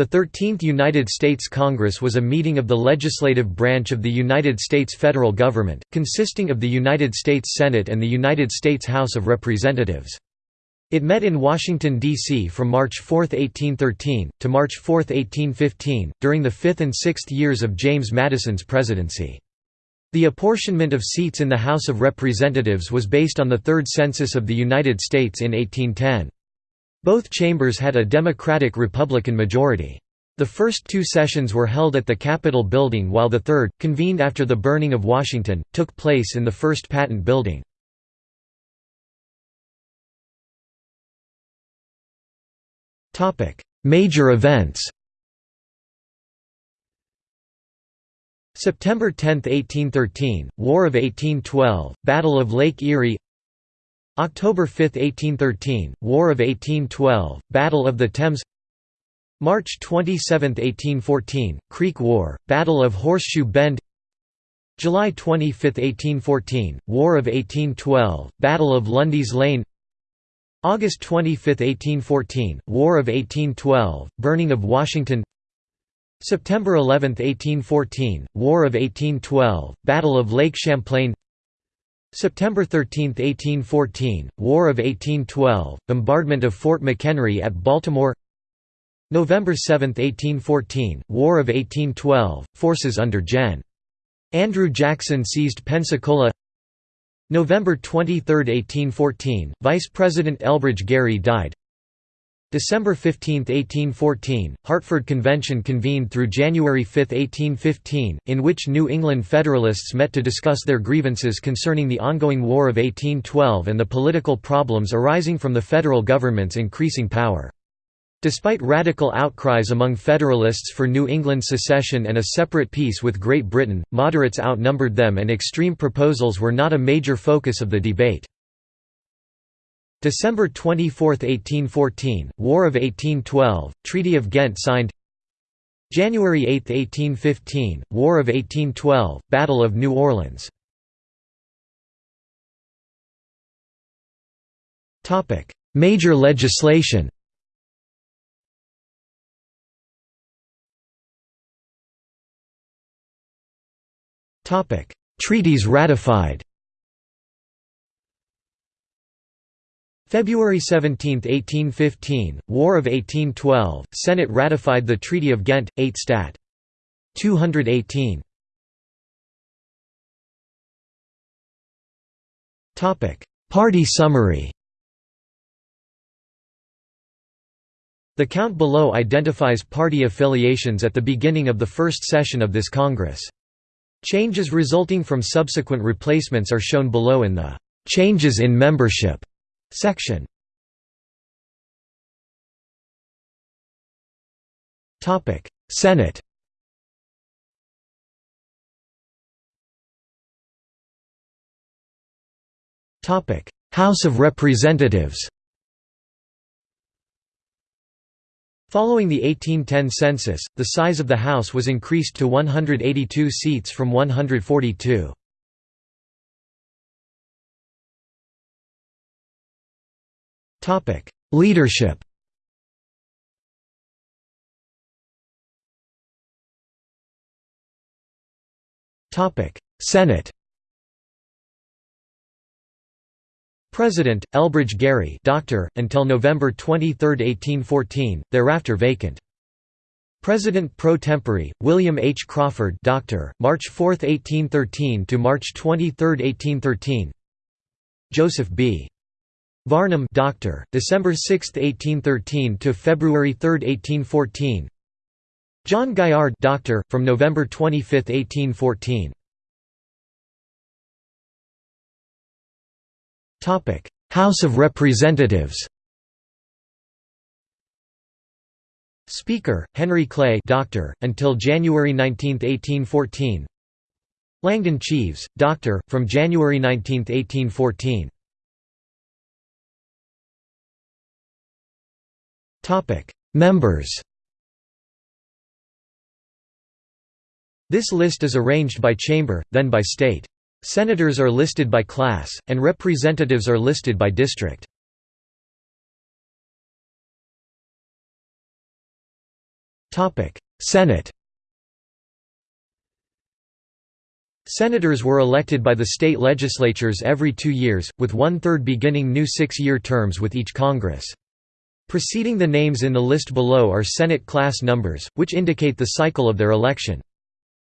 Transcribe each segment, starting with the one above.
The Thirteenth United States Congress was a meeting of the legislative branch of the United States federal government, consisting of the United States Senate and the United States House of Representatives. It met in Washington, D.C. from March 4, 1813, to March 4, 1815, during the fifth and sixth years of James Madison's presidency. The apportionment of seats in the House of Representatives was based on the Third Census of the United States in 1810. Both chambers had a Democratic-Republican majority. The first two sessions were held at the Capitol building while the third, convened after the burning of Washington, took place in the First Patent building. Major events September 10, 1813, War of 1812, Battle of Lake Erie October 5, 1813, War of 1812, Battle of the Thames March 27, 1814, Creek War, Battle of Horseshoe Bend July 25, 1814, War of 1812, Battle of Lundy's Lane August 25, 1814, War of 1812, Burning of Washington September 11, 1814, War of 1812, Battle of Lake Champlain September 13, 1814, War of 1812, bombardment of Fort McHenry at Baltimore. November 7, 1814, War of 1812, forces under Gen. Andrew Jackson seized Pensacola. November 23, 1814, Vice President Elbridge Gerry died December 15, 1814, Hartford Convention convened through January 5, 1815, in which New England Federalists met to discuss their grievances concerning the ongoing War of 1812 and the political problems arising from the federal government's increasing power. Despite radical outcries among Federalists for New England secession and a separate peace with Great Britain, moderates outnumbered them and extreme proposals were not a major focus of the debate. December 24, 1814, War of 1812, Treaty of Ghent signed. January 8, 1815, War of 1812, Battle of New Orleans. Major legislation. Treaties ratified February 17, 1815, War of 1812, Senate ratified the Treaty of Ghent, 8 Stat. 218. Party summary The count below identifies party affiliations at the beginning of the first session of this Congress. Changes resulting from subsequent replacements are shown below in the "'Changes in Membership' Section. Topic. Senate. Topic. House of Representatives. Following the 1810 census, the size of the House was increased to 182 seats from 142. Leadership Topic: Senate President, Elbridge Gerry doctor, until November 23, 1814, thereafter vacant. President pro tempore, William H. Crawford doctor, March 4, 1813 to March 23, 1813 Joseph B. Varnum doctor, December 6, 1813 to February 3, 1814. John Gaillard doctor, from November 25, 1814. Topic: House of Representatives. Speaker: Henry Clay doctor, until January 19, 1814. Langdon Cheves, doctor, from January 19, 1814. Members This list is arranged by chamber, then by state. Senators are listed by class, and representatives are listed by district. Senate Senators were elected by the state legislatures every two years, with one-third beginning new six-year terms with each Congress. Preceding the names in the list below are Senate class numbers, which indicate the cycle of their election.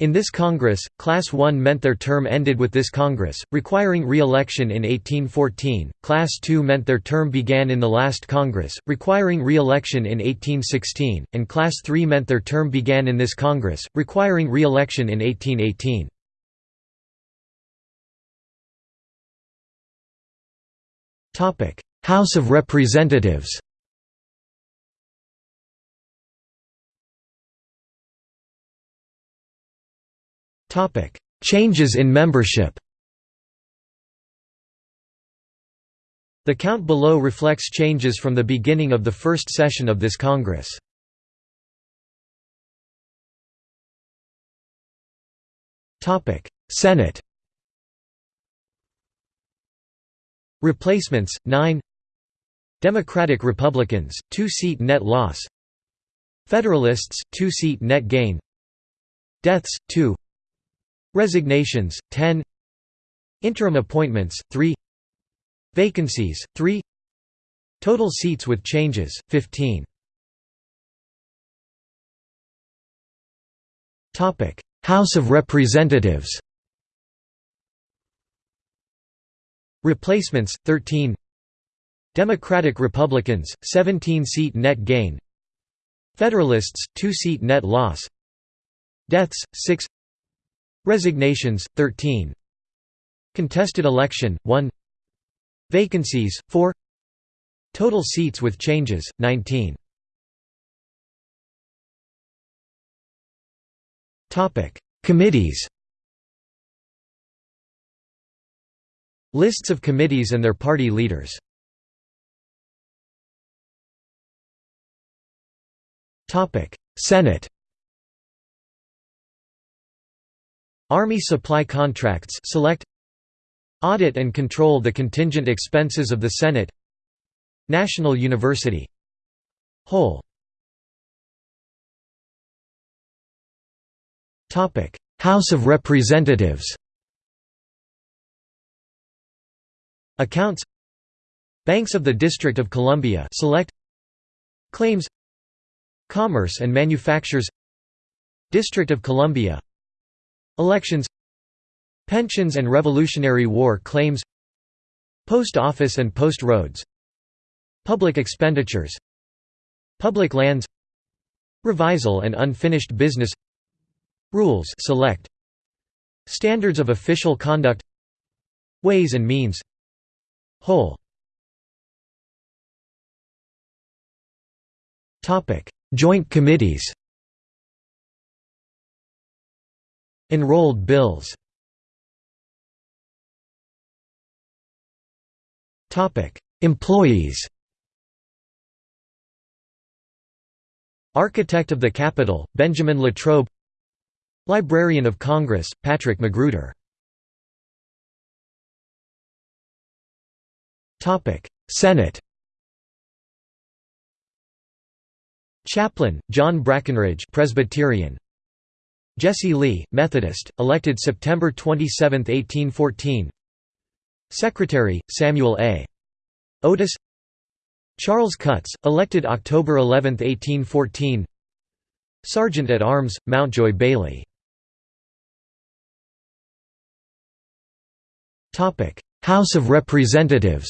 In this Congress, Class 1 meant their term ended with this Congress, requiring re-election in 1814, Class 2 meant their term began in the last Congress, requiring re-election in 1816, and Class 3 meant their term began in this Congress, requiring re-election in 1818. House of Representatives Changes in membership. The count below reflects changes from the beginning of the first session of this Congress. Senate. Replacements, 9 Democratic Republicans, 2-seat net loss. Federalists, 2-seat net gain. Deaths, 2 Resignations, 10 Interim appointments, 3 Vacancies, 3 Total seats with changes, 15 Topic. House of Representatives. Replacements, 13 Democratic Republicans, 17-seat net gain. Federalists, 2-seat net loss. Deaths, 6 Resignations, 13 Contested election, 1 Vacancies, 4 Total seats with changes, 19 Committees. Lists of committees and their party leaders. Senate Army supply contracts select Audit and control the contingent expenses of the Senate National University Whole House of Representatives. Accounts Banks of the District of Columbia select Claims Commerce and Manufactures District of Columbia Elections Pensions and Revolutionary War claims Post Office and Post Roads Public expenditures Public lands Revisal and unfinished business Rules select Standards of official conduct Ways and means Whole. Joint committees Enrolled bills. Employees. Architect of the Capitol, Benjamin Latrobe. Librarian of Congress, Patrick Magruder. Senate. Chaplain, John Brackenridge Presbyterian Jesse Lee, Methodist, elected September 27, 1814 Secretary, Samuel A. Otis. Charles Cutts, elected October 11, 1814 Sergeant at Arms, Mountjoy Bailey. House of Representatives.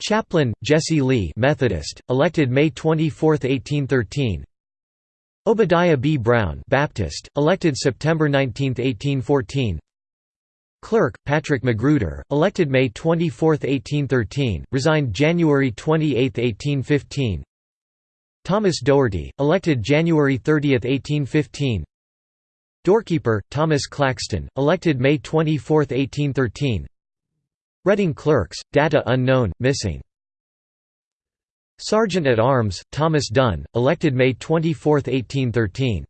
Chaplain, Jesse Lee Methodist, elected May 24, 1813 Obadiah B. Brown Baptist, elected September 19, 1814 Clerk, Patrick Magruder, elected May 24, 1813, resigned January 28, 1815 Thomas Dougherty, elected January 30, 1815 Doorkeeper, Thomas Claxton, elected May 24, 1813 Reading clerks, data unknown, missing. Sergeant at Arms, Thomas Dunn, elected May 24, 1813.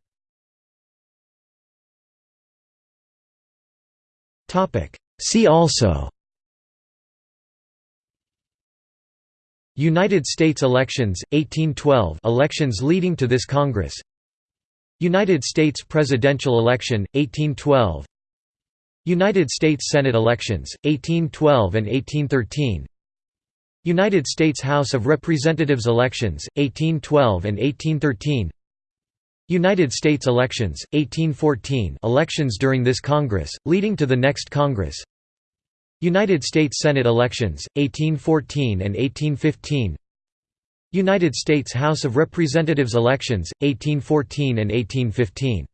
See also United States elections, 1812 elections leading to this Congress United States presidential election, 1812 United States Senate elections, 1812 and 1813 United States House of Representatives elections, 1812 and 1813 United States elections, 1814 elections during this Congress, leading to the next Congress. United States Senate elections, 1814 and 1815 United States House of Representatives elections, 1814 and 1815